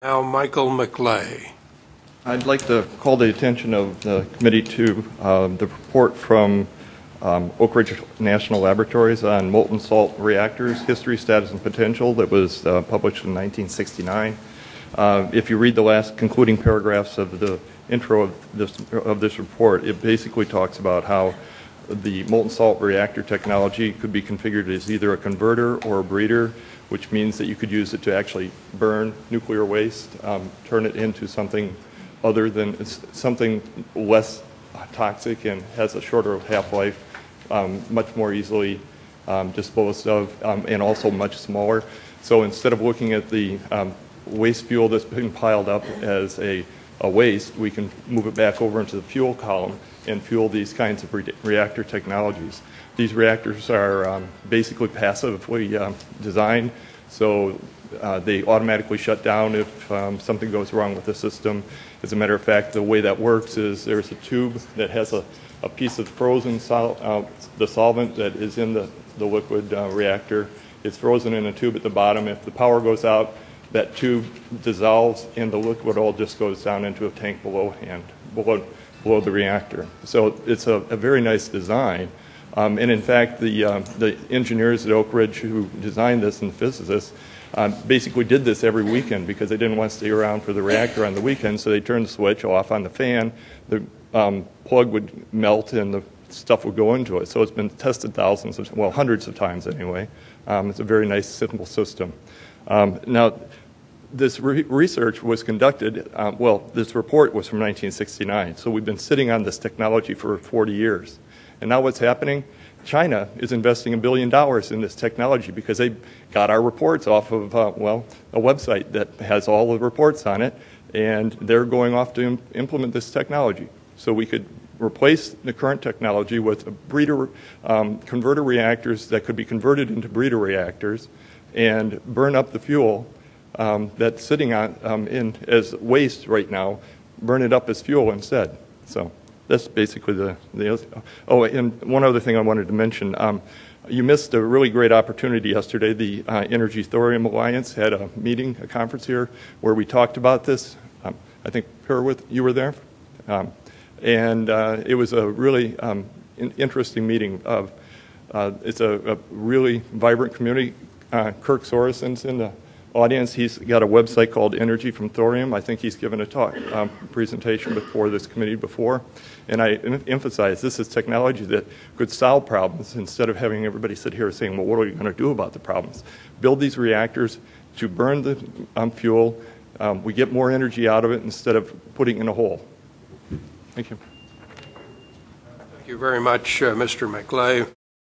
Now, Michael McLay. I'd like to call the attention of the committee to um, the report from um, Oak Ridge National Laboratories on molten salt reactors, history, status, and potential that was uh, published in 1969. Uh, if you read the last concluding paragraphs of the intro of this, of this report, it basically talks about how the molten salt reactor technology could be configured as either a converter or a breeder, which means that you could use it to actually burn nuclear waste, um, turn it into something other than something less toxic and has a shorter half-life, um, much more easily um, disposed of, um, and also much smaller. So instead of looking at the um, waste fuel that's been piled up as a, a, waste, we can move it back over into the fuel column and fuel these kinds of re reactor technologies. These reactors are um, basically passively um, designed, so uh, they automatically shut down if um, something goes wrong with the system. As a matter of fact, the way that works is there's a tube that has a, a piece of frozen sol uh, the solvent that is in the, the liquid uh, reactor. It's frozen in a tube at the bottom. If the power goes out, that tube dissolves and the liquid all just goes down into a tank below hand, below the reactor. So it's a, very nice design. Um, and in fact, the, uh, the engineers at Oak Ridge who designed this and the physicists um, basically did this every weekend because they didn't want to stay around for the reactor on the weekend, so they turned the switch off on the fan, the um, plug would melt and the stuff would go into it. So it's been tested thousands of, well, hundreds of times anyway. Um, it's a very nice, simple system. Um, now, this re research was conducted, um, well, this report was from 1969, so we've been sitting on this technology for 40 years. And now what's happening? China is investing a billion dollars in this technology because they got our reports off of, uh, well, a website that has all the reports on it, and they're going off to Im implement this technology. So we could replace the current technology with breeder um, converter reactors that could be converted into breeder reactors and burn up the fuel um, that's sitting on, um, in as waste right now, burn it up as fuel instead. So that's basically the, the oh, and one other thing I wanted to mention. Um, you missed a really great opportunity yesterday. The uh, Energy Thorium Alliance had a meeting, a conference here, where we talked about this. Um, I think, Perwith, you were there? Um, and uh, it was a really um, in interesting meeting. Of, uh, it's a, a, really vibrant community. Uh, Kirk Sorensen's in the audience. He's got a website called Energy from Thorium. I think he's given a talk um, presentation before this committee before. And I emphasize this is technology that could solve problems instead of having everybody sit here saying, well, what are we going to do about the problems? Build these reactors to burn the um, fuel. Um, we get more energy out of it instead of putting in a hole. Thank you. Thank you very much, uh, Mr. McLay.